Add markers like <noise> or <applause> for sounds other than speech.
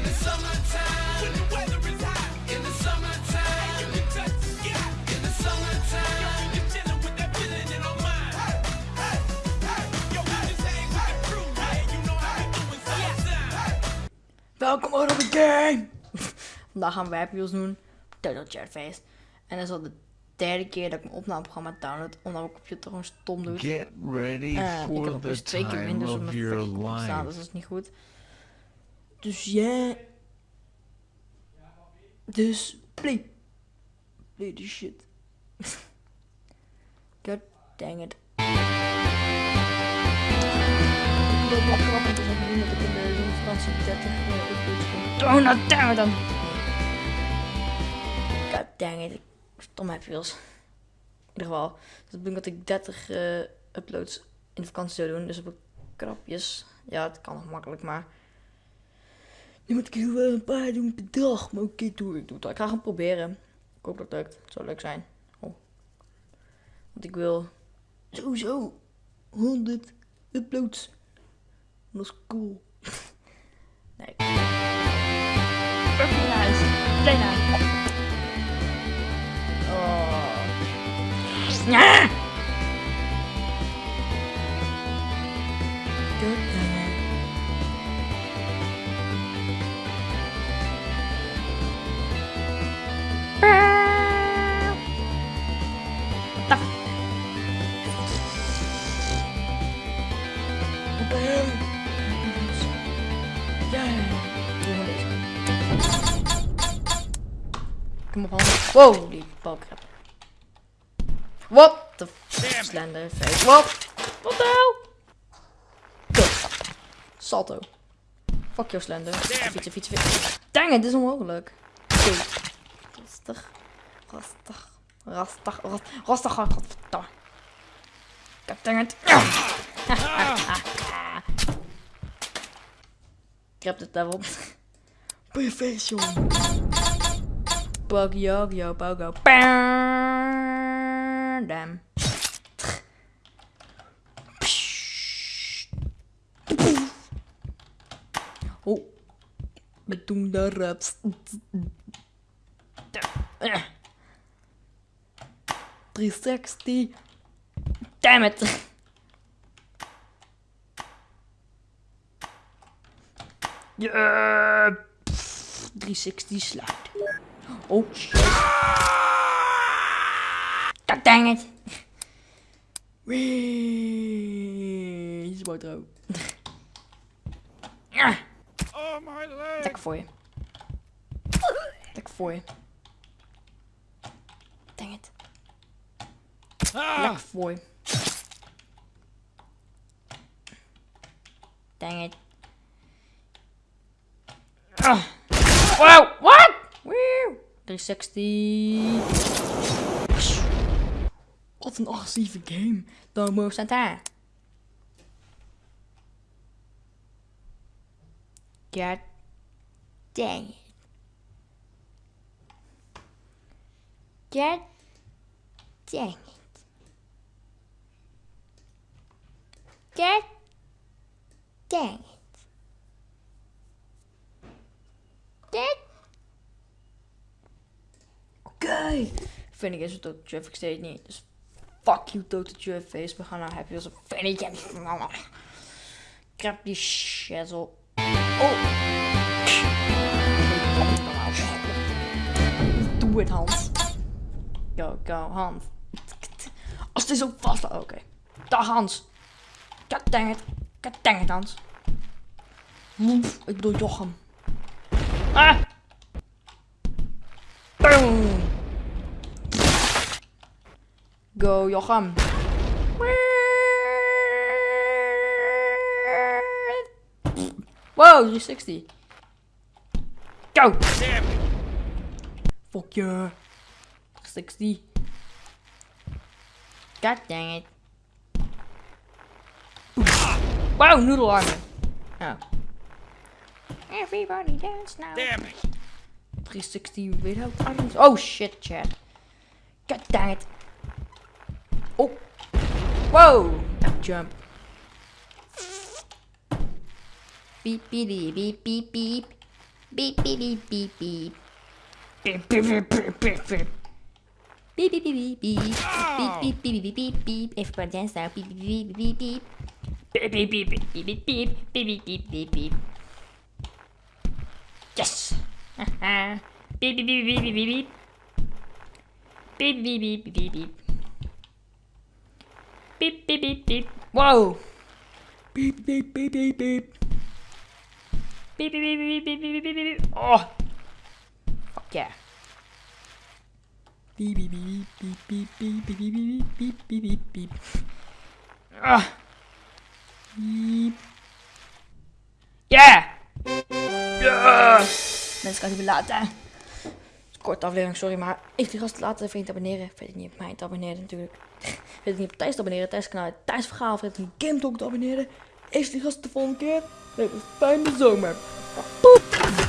In the summertime, when the. Welkom game! <laughs> Vandaag gaan we Happy doen. Turtle Face. En dat is al de derde keer dat ik mijn opnameprogramma download. Omdat mijn computer gewoon stom doet. Get ready En ik heb for eens twee keer op of mijn staan. Dus dat is niet goed. Dus ja. Dus play. Play the shit. <laughs> God dang it. Ik wil grappig dat ik in de zomervakantie 30 uh, uploads kom. Oh, nou damn it dan. God dang it. Stom heb je In ieder geval. Dat betekent dat ik 30 eh, uploads in de vakantie zou doen. Dus op krapjes. Ja, het kan nog makkelijk, maar... Nu moet ik er wel een paar doen per dag. Maar oké, doe ik doe. Ik ga gaan proberen. Ik hoop dat het lukt. Het zou leuk zijn. Oh. Want ik wil sowieso 100 uploads. Dat is cool. <laughs> nee. Play nou. Oh. Ja! Kom op, hand. Wow, die balkrap. What the slender face. What? What the hell? Kut. Salto. Fuck jou, slender. Fietsen, fietsen, fietsen. Dang it, dit is onmogelijk. Oké. Rustig. Rustig. Rustig. Rustig. Rustig. God dang it. <laughs> Ik heb het daarop. Perfect, jongen. Pogo, yo, pogo. Damn. Oh. We doen de raps. 360. Damn it. Yeah. 360 slide. Oh shit. God dang it. Wee. Is ook. Ja. Oh, my leg. Lekker voor je. Lekker voor je. Dang it. Ah. Lekker voor je. Dang it. Ah. Wow, what? Wee. 360. Wat een agressieve game. Domo Santa. God dang it. God dang it. God dang it. God. Oké. Vind ik is het ook traffic steeds niet. Dus fuck you, Total Traffic Face. We gaan naar Happy als een Fanny Krap die shizzle. Oh. Doe het, Hans. Go, go, Hans. Als het is ook vast. Oké. Dag, Hans. God dang it. God dang it, Hans. Ik bedoel Jochem. Ah. Go, Jochem. Wow, 360. Go! Fuck yeah. 360. God dang it. Wow, noodle armor. Oh. Everybody dance now. Damn it. 360 without items. Oh shit, chat. God dang it. Oh. Whoa. Jump. Beep beep beep beep beep. Beep, beep, beep, beep, beep. Beep, beep, beep, beep, beep, beep. Beep, beep, beep, beep, beep. Beep, beep, beep, beep, beep, beep. Everybody dance now. Beep, beep, beep, beep, beep. Beep, beep, beep, beep, beep, beep, beep. Beep, beep, beep, beep, beep. Yes! Beep, beep, beep, beep, beep, beep, beep. Beep, beep, beep, beep, beep, beep. Beep, beep, beep, beep. Wow! Beep, beep, beep, beep, beep. Beep, beep, beep, beep, beep, beep, beep, beep, beep. Oh! Fuck yeah. Beep, beep, beep, beep, beep, beep, beep, beep, beep, beep, beep, beep, beep. Ah! Beep. Yeah! Yeah! Mensen, kan het niet meer laten. Korte aflevering, sorry, maar even die gasten laten, even te abonneren. Vergeet niet op mij te abonneren natuurlijk. Vergeet niet op Thijs te abonneren, Thijs kanaal, Thijs Vergaal. Vergeet niet op Game Talk te abonneren. Even die gasten de volgende keer. Leuk, fijne zomer. Poep!